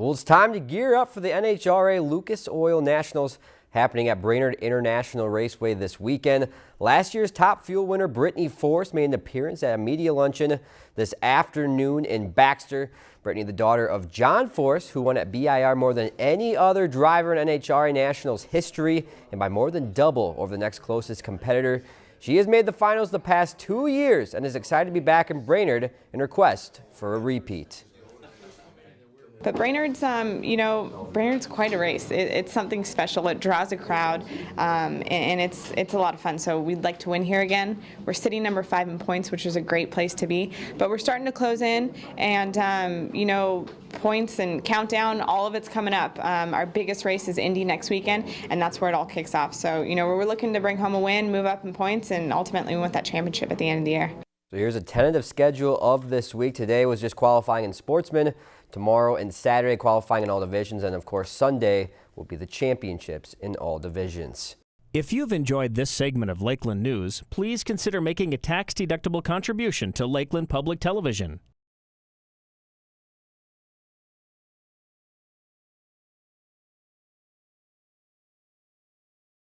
Well, it's time to gear up for the NHRA Lucas Oil Nationals happening at Brainerd International Raceway this weekend. Last year's top fuel winner Brittany Force made an appearance at a media luncheon this afternoon in Baxter. Brittany, the daughter of John Force, who won at BIR more than any other driver in NHRA Nationals history and by more than double over the next closest competitor. She has made the finals the past two years and is excited to be back in Brainerd in her quest for a repeat. But Brainerd's, um, you know, Brainerd's quite a race. It, it's something special. It draws a crowd, um, and, it's it's a lot of fun. So we'd like to win here again. We're sitting number five in points, which is a great place to be. But we're starting to close in, and um, you know, points and countdown, all of it's coming up. Um, our biggest race is Indy next weekend, and that's where it all kicks off. So you know, we're looking to bring home a win, move up in points, and ultimately win that championship at the end of the year. So here's a tentative schedule of this week. Today was just qualifying in sportsmen. Tomorrow and Saturday qualifying in all divisions. And of course, Sunday will be the championships in all divisions. If you've enjoyed this segment of Lakeland News, please consider making a tax-deductible contribution to Lakeland Public Television.